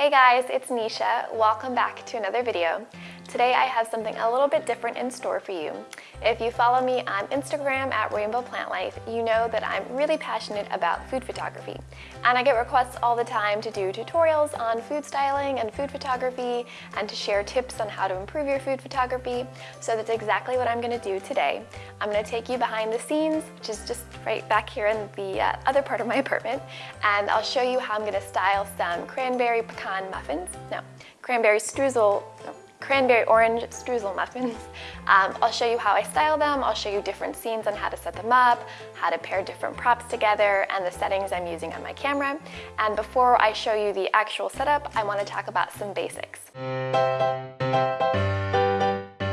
Hey guys, it's Nisha. Welcome back to another video. Today I have something a little bit different in store for you. If you follow me on Instagram at Rainbow Plant Life, you know that I'm really passionate about food photography. And I get requests all the time to do tutorials on food styling and food photography and to share tips on how to improve your food photography. So that's exactly what I'm gonna do today. I'm gonna take you behind the scenes, which is just right back here in the uh, other part of my apartment, and I'll show you how I'm gonna style some cranberry pecan muffins. No, cranberry streusel, no, cranberry orange streusel muffins. Um, I'll show you how I style them, I'll show you different scenes on how to set them up, how to pair different props together, and the settings I'm using on my camera. And before I show you the actual setup, I wanna talk about some basics.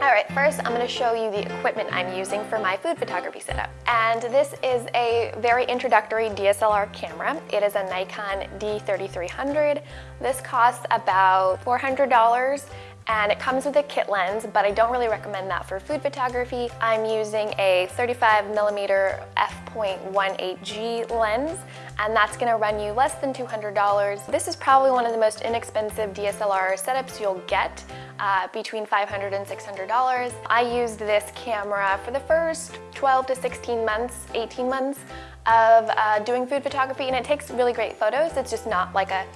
All right, first I'm gonna show you the equipment I'm using for my food photography setup. And this is a very introductory DSLR camera. It is a Nikon D3300. This costs about $400 and it comes with a kit lens, but I don't really recommend that for food photography. I'm using a 35 millimeter f1.8G lens, and that's gonna run you less than $200. This is probably one of the most inexpensive DSLR setups you'll get, uh, between $500 and $600. I used this camera for the first 12 to 16 months, 18 months of uh, doing food photography, and it takes really great photos. It's just not like a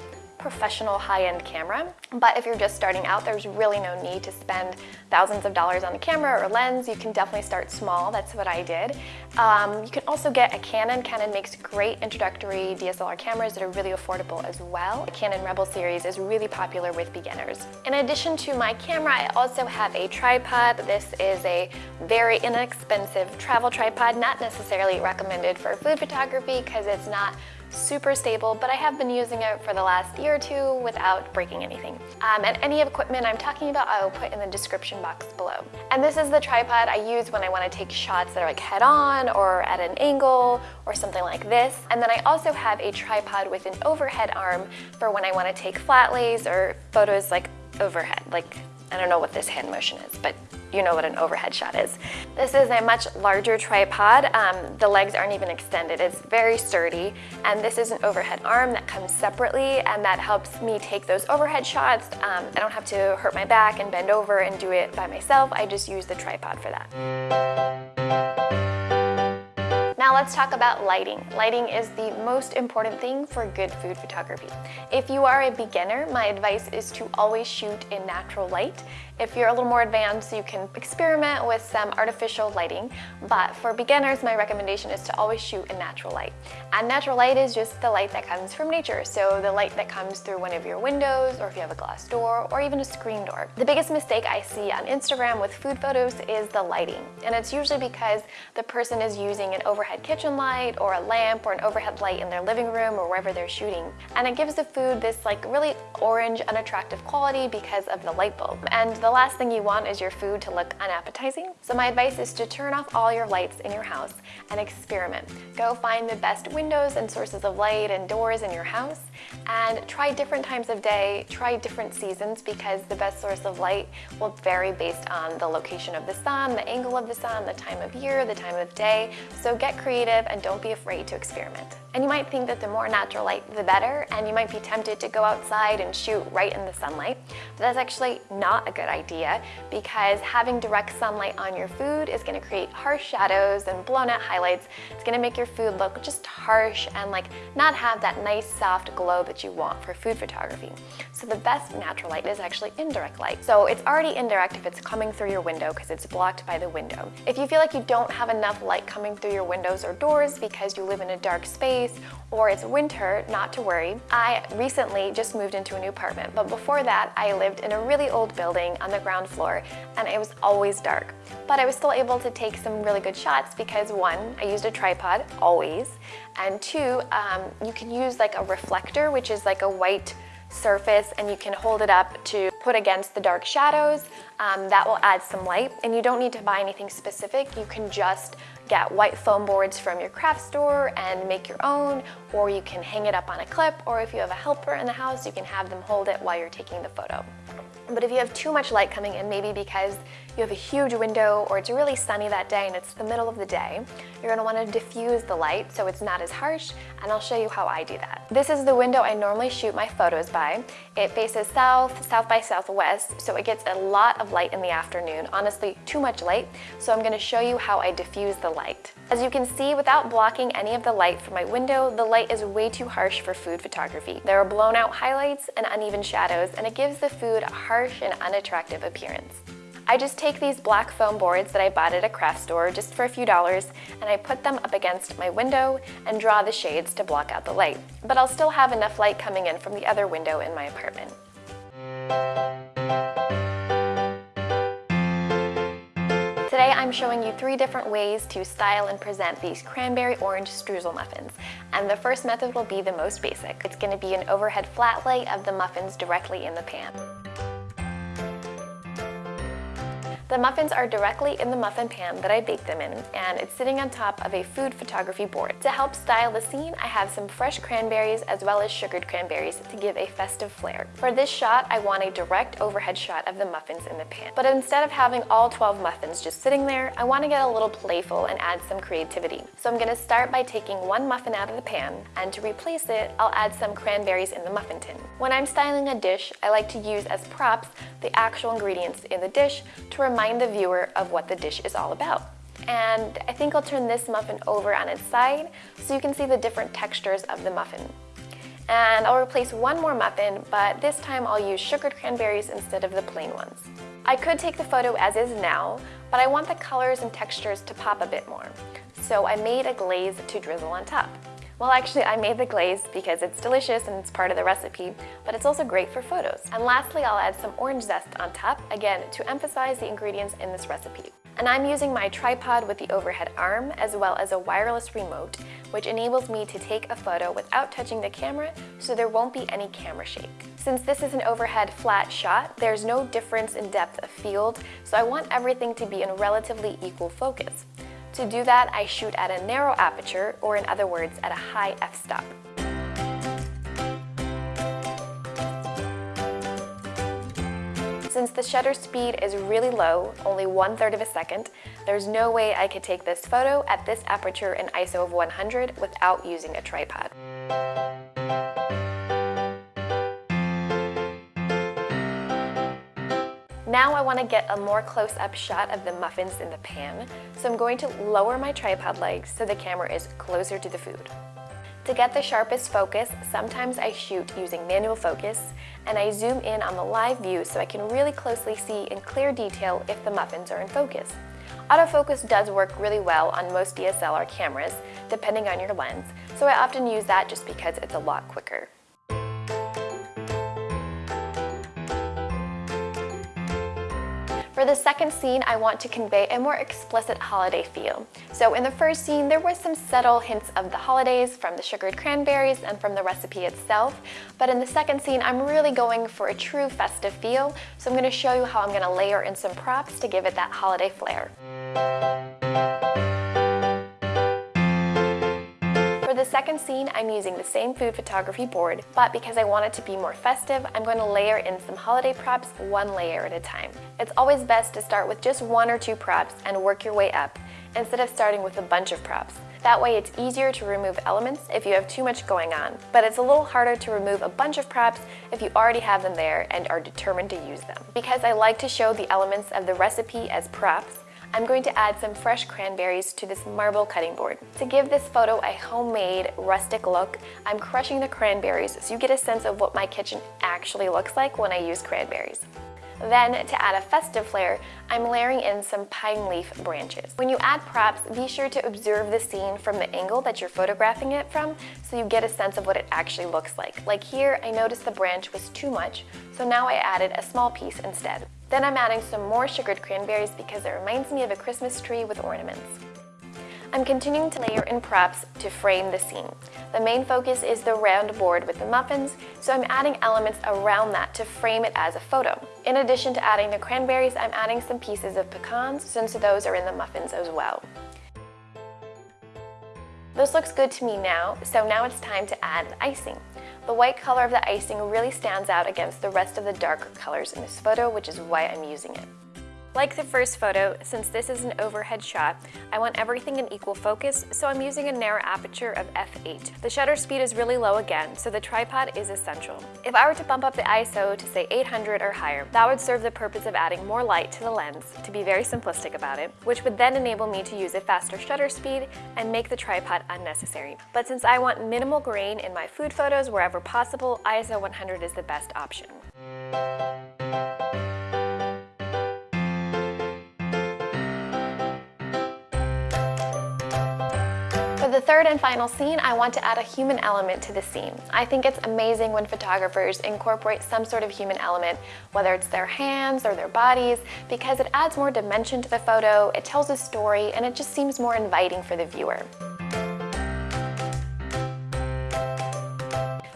professional high-end camera. But if you're just starting out, there's really no need to spend thousands of dollars on the camera or lens. You can definitely start small. That's what I did. Um, you can also get a Canon. Canon makes great introductory DSLR cameras that are really affordable as well. The Canon Rebel series is really popular with beginners. In addition to my camera, I also have a tripod. This is a very inexpensive travel tripod, not necessarily recommended for food photography because it's not super stable, but I have been using it for the last year or two without breaking anything. Um, and any equipment I'm talking about, I will put in the description box below. And this is the tripod I use when I want to take shots that are like head on or at an angle or something like this. And then I also have a tripod with an overhead arm for when I want to take flat lays or photos like overhead, like I don't know what this hand motion is, but you know what an overhead shot is. This is a much larger tripod. Um, the legs aren't even extended. It's very sturdy. And this is an overhead arm that comes separately and that helps me take those overhead shots. Um, I don't have to hurt my back and bend over and do it by myself. I just use the tripod for that. Now let's talk about lighting. Lighting is the most important thing for good food photography. If you are a beginner, my advice is to always shoot in natural light. If you're a little more advanced, you can experiment with some artificial lighting, but for beginners, my recommendation is to always shoot in natural light. And natural light is just the light that comes from nature, so the light that comes through one of your windows, or if you have a glass door, or even a screen door. The biggest mistake I see on Instagram with food photos is the lighting, and it's usually because the person is using an overhead kitchen light, or a lamp, or an overhead light in their living room, or wherever they're shooting. And it gives the food this like really orange, unattractive quality because of the light bulb. And the last thing you want is your food to look unappetizing. So my advice is to turn off all your lights in your house and experiment. Go find the best windows and sources of light and doors in your house and try different times of day, try different seasons because the best source of light will vary based on the location of the sun, the angle of the sun, the time of year, the time of day. So get creative and don't be afraid to experiment. And you might think that the more natural light, the better, and you might be tempted to go outside and shoot right in the sunlight. But that's actually not a good idea because having direct sunlight on your food is gonna create harsh shadows and blown out highlights. It's gonna make your food look just harsh and like not have that nice soft glow that you want for food photography. So the best natural light is actually indirect light. So it's already indirect if it's coming through your window because it's blocked by the window. If you feel like you don't have enough light coming through your windows or doors because you live in a dark space, or it's winter, not to worry. I recently just moved into a new apartment, but before that I lived in a really old building on the ground floor and it was always dark. But I was still able to take some really good shots because one, I used a tripod, always, and two, um, you can use like a reflector, which is like a white surface and you can hold it up to put against the dark shadows. Um, that will add some light and you don't need to buy anything specific. You can just get white foam boards from your craft store and make your own, or you can hang it up on a clip, or if you have a helper in the house, you can have them hold it while you're taking the photo. But if you have too much light coming in, maybe because you have a huge window or it's really sunny that day and it's the middle of the day, you're gonna wanna diffuse the light so it's not as harsh, and I'll show you how I do that. This is the window I normally shoot my photos by. It faces south, south by southwest, so it gets a lot of light in the afternoon, honestly too much light, so I'm gonna show you how I diffuse the light. As you can see, without blocking any of the light from my window, the light is way too harsh for food photography. There are blown out highlights and uneven shadows, and it gives the food a harsh and unattractive appearance. I just take these black foam boards that I bought at a craft store just for a few dollars and I put them up against my window and draw the shades to block out the light. But I'll still have enough light coming in from the other window in my apartment. Today I'm showing you three different ways to style and present these cranberry orange streusel muffins. And the first method will be the most basic. It's going to be an overhead flat lay of the muffins directly in the pan. The muffins are directly in the muffin pan that I baked them in, and it's sitting on top of a food photography board. To help style the scene, I have some fresh cranberries as well as sugared cranberries to give a festive flair. For this shot, I want a direct overhead shot of the muffins in the pan. But instead of having all 12 muffins just sitting there, I want to get a little playful and add some creativity. So I'm going to start by taking one muffin out of the pan, and to replace it, I'll add some cranberries in the muffin tin. When I'm styling a dish, I like to use as props the actual ingredients in the dish to the viewer of what the dish is all about. And I think I'll turn this muffin over on its side so you can see the different textures of the muffin. And I'll replace one more muffin, but this time I'll use sugared cranberries instead of the plain ones. I could take the photo as is now, but I want the colors and textures to pop a bit more. So I made a glaze to drizzle on top. Well, actually, I made the glaze because it's delicious and it's part of the recipe, but it's also great for photos. And lastly, I'll add some orange zest on top, again, to emphasize the ingredients in this recipe. And I'm using my tripod with the overhead arm as well as a wireless remote, which enables me to take a photo without touching the camera so there won't be any camera shake. Since this is an overhead flat shot, there's no difference in depth of field, so I want everything to be in relatively equal focus. To do that, I shoot at a narrow aperture, or in other words, at a high f-stop. Since the shutter speed is really low, only one third of a second, there's no way I could take this photo at this aperture in ISO of 100 without using a tripod. Now I want to get a more close-up shot of the muffins in the pan, so I'm going to lower my tripod legs so the camera is closer to the food. To get the sharpest focus, sometimes I shoot using manual focus, and I zoom in on the live view so I can really closely see in clear detail if the muffins are in focus. Autofocus does work really well on most DSLR cameras, depending on your lens, so I often use that just because it's a lot quicker. For the second scene, I want to convey a more explicit holiday feel. So in the first scene, there were some subtle hints of the holidays from the sugared cranberries and from the recipe itself. But in the second scene, I'm really going for a true festive feel. So I'm gonna show you how I'm gonna layer in some props to give it that holiday flair. The second scene, I'm using the same food photography board, but because I want it to be more festive, I'm going to layer in some holiday props one layer at a time. It's always best to start with just one or two props and work your way up, instead of starting with a bunch of props. That way it's easier to remove elements if you have too much going on, but it's a little harder to remove a bunch of props if you already have them there and are determined to use them. Because I like to show the elements of the recipe as props, I'm going to add some fresh cranberries to this marble cutting board. To give this photo a homemade, rustic look, I'm crushing the cranberries so you get a sense of what my kitchen actually looks like when I use cranberries. Then, to add a festive flair, I'm layering in some pine leaf branches. When you add props, be sure to observe the scene from the angle that you're photographing it from so you get a sense of what it actually looks like. Like here, I noticed the branch was too much, so now I added a small piece instead. Then I'm adding some more sugared cranberries because it reminds me of a Christmas tree with ornaments. I'm continuing to layer in props to frame the scene. The main focus is the round board with the muffins, so I'm adding elements around that to frame it as a photo. In addition to adding the cranberries, I'm adding some pieces of pecans since those are in the muffins as well. This looks good to me now, so now it's time to add the icing. The white color of the icing really stands out against the rest of the darker colors in this photo, which is why I'm using it. Like the first photo, since this is an overhead shot, I want everything in equal focus, so I'm using a narrow aperture of f8. The shutter speed is really low again, so the tripod is essential. If I were to bump up the ISO to say 800 or higher, that would serve the purpose of adding more light to the lens, to be very simplistic about it, which would then enable me to use a faster shutter speed and make the tripod unnecessary. But since I want minimal grain in my food photos wherever possible, ISO 100 is the best option. The third and final scene, I want to add a human element to the scene. I think it's amazing when photographers incorporate some sort of human element, whether it's their hands or their bodies, because it adds more dimension to the photo, it tells a story, and it just seems more inviting for the viewer.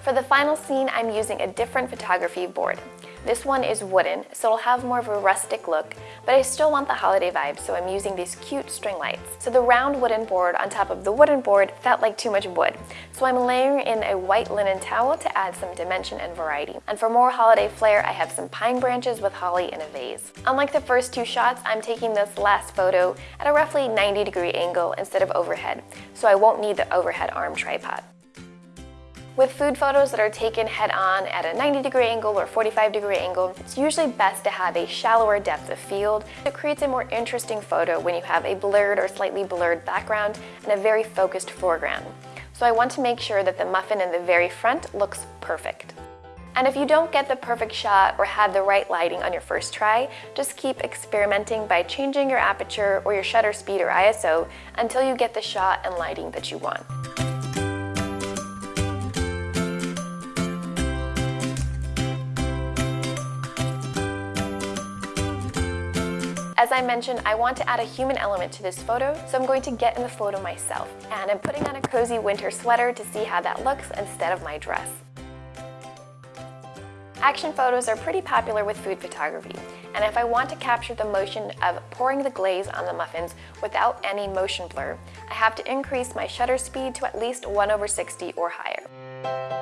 For the final scene, I'm using a different photography board. This one is wooden, so it'll have more of a rustic look, but I still want the holiday vibe, so I'm using these cute string lights. So the round wooden board on top of the wooden board felt like too much wood, so I'm layering in a white linen towel to add some dimension and variety. And for more holiday flair, I have some pine branches with holly in a vase. Unlike the first two shots, I'm taking this last photo at a roughly 90 degree angle instead of overhead, so I won't need the overhead arm tripod. With food photos that are taken head-on at a 90 degree angle or 45 degree angle, it's usually best to have a shallower depth of field. It creates a more interesting photo when you have a blurred or slightly blurred background and a very focused foreground. So I want to make sure that the muffin in the very front looks perfect. And if you don't get the perfect shot or have the right lighting on your first try, just keep experimenting by changing your aperture or your shutter speed or ISO until you get the shot and lighting that you want. As I mentioned, I want to add a human element to this photo, so I'm going to get in the photo myself. And I'm putting on a cozy winter sweater to see how that looks instead of my dress. Action photos are pretty popular with food photography, and if I want to capture the motion of pouring the glaze on the muffins without any motion blur, I have to increase my shutter speed to at least 1 over 60 or higher.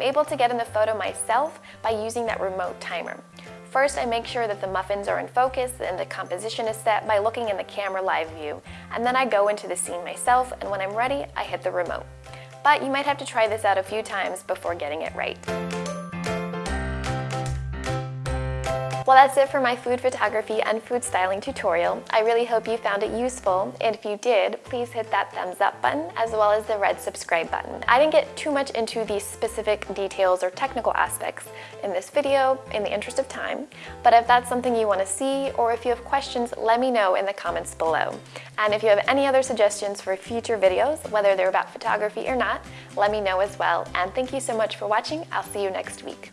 I'm able to get in the photo myself by using that remote timer. First, I make sure that the muffins are in focus and the composition is set by looking in the camera live view, and then I go into the scene myself, and when I'm ready, I hit the remote. But you might have to try this out a few times before getting it right. Well, that's it for my food photography and food styling tutorial. I really hope you found it useful, and if you did, please hit that thumbs up button as well as the red subscribe button. I didn't get too much into the specific details or technical aspects in this video in the interest of time, but if that's something you want to see or if you have questions, let me know in the comments below. And if you have any other suggestions for future videos, whether they're about photography or not, let me know as well. And thank you so much for watching. I'll see you next week.